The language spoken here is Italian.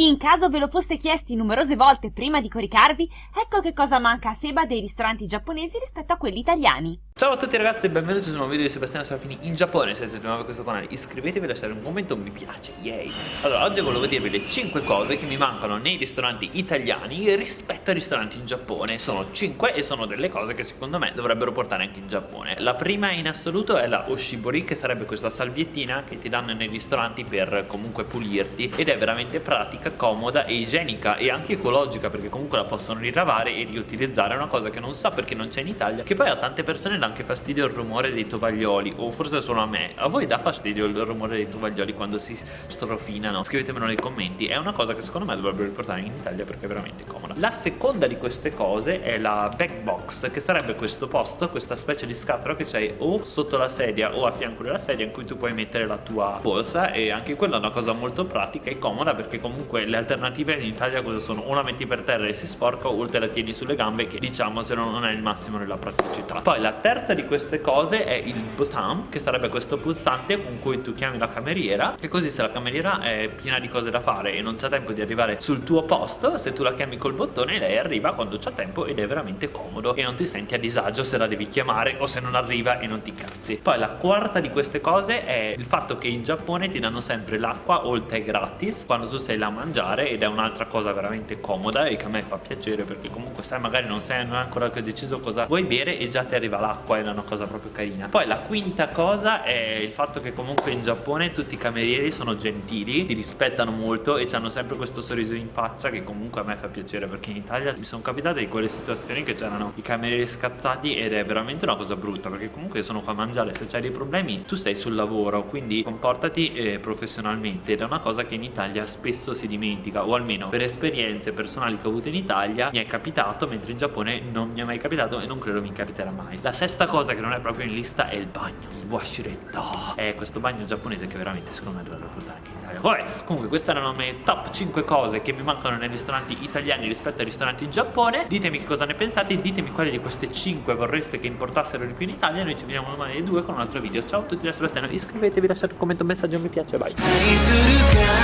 In caso ve lo foste chiesti numerose volte prima di coricarvi, ecco che cosa manca a Seba dei ristoranti giapponesi rispetto a quelli italiani. Ciao a tutti ragazzi e benvenuti su un nuovo video di Sebastiano Serafini in Giappone. Se siete nuovi a questo canale iscrivetevi e lasciate un commento un mi piace, yay. Allora oggi volevo dirvi le 5 cose che mi mancano nei ristoranti italiani rispetto ai ristoranti in Giappone. Sono 5 e sono delle cose che secondo me dovrebbero portare anche in Giappone. La prima in assoluto è la Oshibori che sarebbe questa salviettina che ti danno nei ristoranti per comunque pulirti. Ed è veramente pratica, comoda e igienica e anche ecologica perché comunque la possono rilavare e riutilizzare. È una cosa che non so perché non c'è in Italia Che poi a tante persone la anche fastidio il rumore dei tovaglioli o forse solo a me. A voi dà fastidio il rumore dei tovaglioli quando si strofinano? Scrivetemelo nei commenti. È una cosa che secondo me dovrebbero riportare in Italia perché è veramente comoda. La seconda di queste cose è la back box che sarebbe questo posto questa specie di scatola che c'hai o sotto la sedia o a fianco della sedia in cui tu puoi mettere la tua borsa e anche quella è una cosa molto pratica e comoda perché comunque le alternative in Italia cosa sono? la metti per terra e si sporca o te la tieni sulle gambe che diciamo non è il massimo della praticità poi la terza terza di queste cose è il button che sarebbe questo pulsante con cui tu chiami la cameriera e così se la cameriera è piena di cose da fare e non c'è tempo di arrivare sul tuo posto se tu la chiami col bottone lei arriva quando c'è tempo ed è veramente comodo e non ti senti a disagio se la devi chiamare o se non arriva e non ti cazzi poi la quarta di queste cose è il fatto che in Giappone ti danno sempre l'acqua o il tè gratis quando tu sei là a mangiare ed è un'altra cosa veramente comoda e che a me fa piacere perché comunque sai magari non sei ancora deciso cosa vuoi bere e già ti arriva l'acqua è una cosa proprio carina. Poi la quinta cosa è il fatto che comunque in Giappone tutti i camerieri sono gentili ti rispettano molto e hanno sempre questo sorriso in faccia che comunque a me fa piacere perché in Italia mi sono capitate di quelle situazioni che c'erano i camerieri scazzati ed è veramente una cosa brutta perché comunque sono qua a mangiare. Se c'hai dei problemi tu sei sul lavoro quindi comportati eh, professionalmente. Ed è una cosa che in Italia spesso si dimentica o almeno per esperienze personali che ho avuto in Italia mi è capitato mentre in Giappone non mi è mai capitato e non credo mi capiterà mai. La sesta cosa che non è proprio in lista è il bagno il washiretto. È questo bagno giapponese che veramente secondo me dovrebbe portare anche in Italia. Vabbè, comunque queste erano le top 5 cose che mi mancano nei ristoranti italiani rispetto ai ristoranti in Giappone. Ditemi cosa ne pensate ditemi quali di queste 5 vorreste che importassero di più in Italia. Noi ci vediamo domani alle 2 con un altro video. Ciao a tutti da Sebastiano iscrivetevi lasciate un commento un messaggio mi piace bye